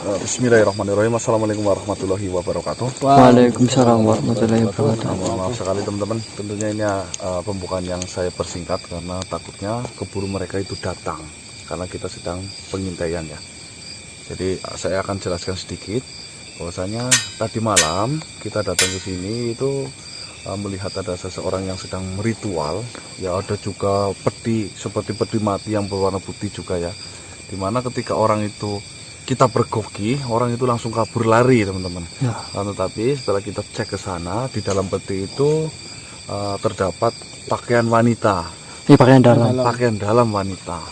Eh, Bismillahirrahmanirrahim. Assalamualaikum warahmatullahi wabarakatuh. Waalaikumsalam warahmatullahi wabarakatuh. Maaf sekali teman-teman. Tentunya ini uh, pembukaan yang saya persingkat karena takutnya keburu mereka itu datang karena kita sedang pengintaian ya. Jadi uh, saya akan jelaskan sedikit bahwasanya tadi malam kita datang ke sini itu uh, melihat ada seseorang yang sedang ritual. Ya ada juga peti seperti peti mati yang berwarna putih juga ya. Di mana ketika orang itu kita bergoki, orang itu langsung kabur lari teman-teman. Ya. Nah, tetapi setelah kita cek ke sana, di dalam peti itu uh, terdapat pakaian wanita, Ini pakaian dalam. pakaian dalam wanita.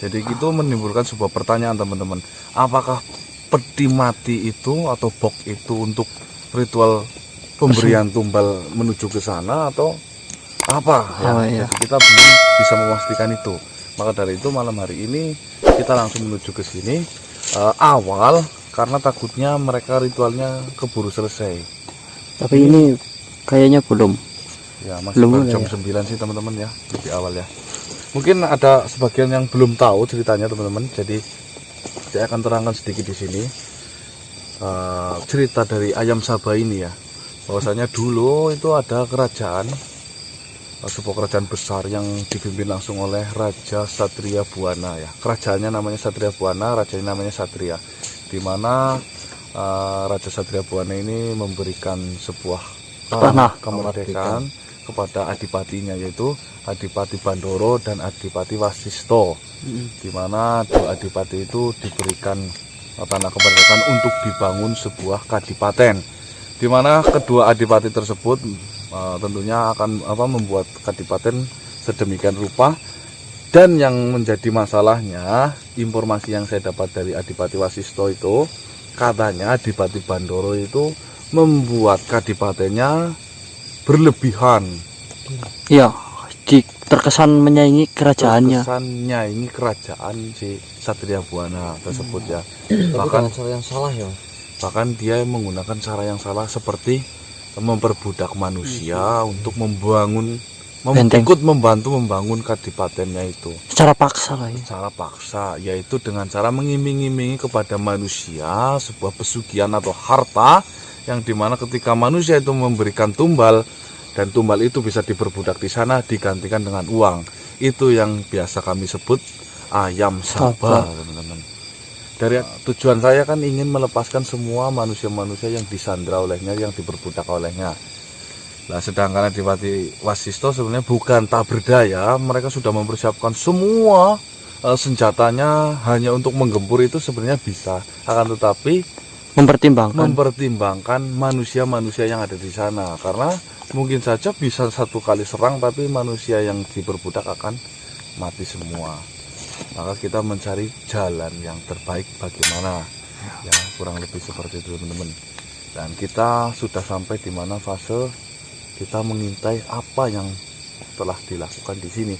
Jadi itu menimbulkan sebuah pertanyaan teman-teman, apakah peti mati itu atau bok itu untuk ritual pemberian tumbal menuju ke sana atau apa? Ya, Oh, iya. Jadi kita belum bisa memastikan itu. Maka dari itu malam hari ini kita langsung menuju ke sini eh, awal karena takutnya mereka ritualnya keburu selesai. Tapi ini kayaknya belum. Ya masih Belum jam ya? 9 sih teman-teman ya lebih awal ya. Mungkin ada sebagian yang belum tahu ceritanya teman-teman. Jadi saya akan terangkan sedikit di sini Eh, cerita dari ayam Sabah ini ya. Bahwasanya dulu itu ada kerajaan sebuah kerajaan besar yang dipimpin langsung oleh Raja Satria Buana ya. Kerajaannya namanya Satria Buana, rajanya namanya Satria. Di mana eh, Raja Satria Buana ini memberikan sebuah Tanah. kemerdekaan kepada adipatinya yaitu Adipati Bandoro dan Adipati Wasisto di mana dua adipati itu diberikan eh, tanah kemerdekaan untuk dibangun sebuah kadipaten di mana kedua adipati tersebut eh, tentunya akan apa membuat kadipaten sedemikian rupa dan yang menjadi masalahnya informasi yang saya dapat dari Adipati Wasisto itu katanya Adipati Bandoro itu membuat kadipatennya berlebihan Iya, di, terkesan menyaingi kerajaannya. Terkesannya ini kerajaan si Satria Buana tersebut ya Tapi bahkan cara yang salah ya. bahkan dia menggunakan cara yang salah seperti memperbudak manusia untuk membangun mem- Benteng. ikut membantu membangun kadipatennya itu. Secara paksa lah ya. secara paksa yaitu dengan cara mengiming-imingi kepada manusia sebuah pesugihan atau harta yang di mana ketika manusia itu memberikan tumbal dan tumbal itu bisa diperbudak di sana digantikan dengan uang. Itu yang biasa kami sebut ayam teman-teman dari tujuan saya kan ingin melepaskan semua manusia-manusia yang disandra olehnya yang diperbudak olehnya Nah, sedangkan Adipati Wasisto sebenarnya bukan tak berdaya, mereka sudah mempersiapkan semua eh, senjatanya hanya untuk menggempur itu sebenarnya bisa. Akan tetapi Mempertimbangkan. mempertimbangkan manusia-manusia yang ada di sana karena mungkin saja bisa satu kali serang tapi manusia yang diperbudak akan mati semua. Maka kita mencari jalan yang terbaik bagaimana. Ya, kurang lebih seperti itu teman-teman. Dan kita sudah sampai di mana fase kita mengintai apa yang telah dilakukan di sini.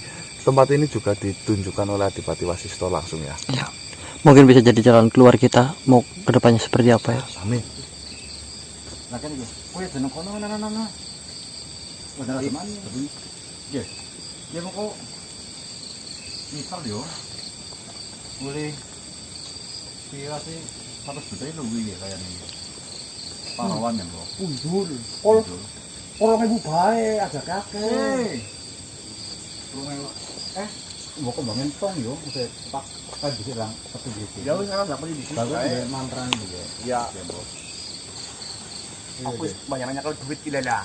Tempat ini juga ditunjukkan oleh Adipati Wasisto langsung ya. Ya. Mungkin bisa jadi jalan keluar kita mau ke depannya seperti apa ya. Amin. Nah misal yo. Boleh kira sih 100 juta itu lebih ya kayaknya. Pahlawan yang kok. Pundur. Pol polong ibu bae ada kakek. Rumah eh mau kembangin tong yo, udah pak kan bisa lang satu gitu. Ya wis kan dapat di sini. Bagus udah mantra gitu ya. Ya, Ya, aku banyak nanya kalau duit gila lah.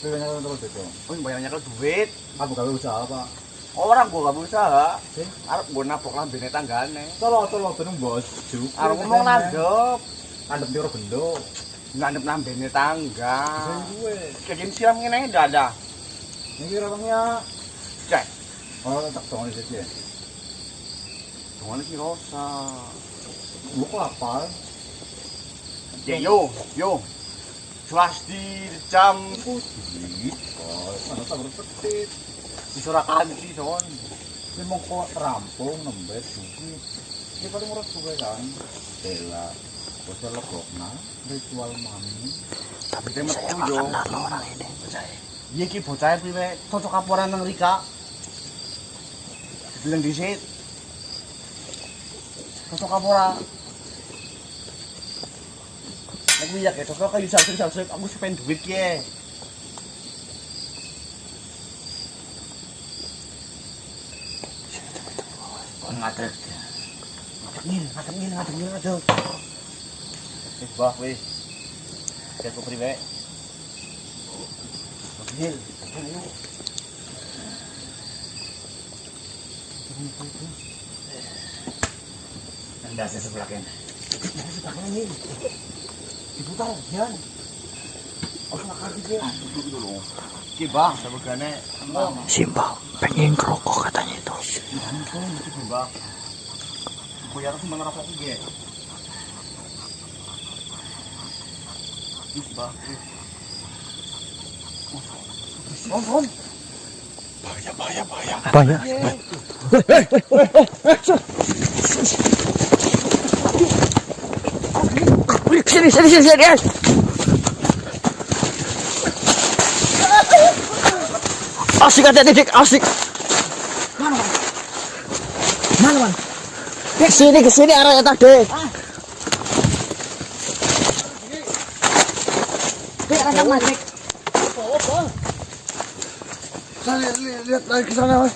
Kan yang terus itu. Aku banyak nanya kalau duit. Aku gawe usaha apa? Orang gua gak berusaha. Sih? Arep gua nabok lambene tanggane. Tolo tolo tenung bos. Juk. Arep ngomong landep. Landep di bendo. Landep lambene tangga. Gue. Kayak gini siram ngene ada. Ini orangnya. Cek. Oh tak tong di sini. Cuman sih rosa. Mau kelapar. Ya yo, yo. Swasti jam Duit. Oh, mana tak berpetit. Di Surakarta son. Mau kok rampung nembet duit. Ini paling murah juga kan. Bela. Bosnya legokna. Ritual mami. Tapi dia metu yo. Iya ki bocah piye cocok kaporan nang Rika. Bilang disit. Cocok kapora. Aku ya kayak kok kayu salsik salsik aku sih pengen duit ya. Wis bah wis. Kayak. Nandasnya sebelah kan. Sebelah kan ini. Diputar, Jan. Aku makan dia. Duduk dulu. Ki bang, sebegane. Simba pengen kerokok katanya ya mana rokok gue. Ih, bang. Om, om. Banyak. Sini, sini, sini, sini. eh. Asik hati dik, asik. Mana, man? Ke sini, ke sini arahnya tadi. Manik. lihat lagi ke sana mas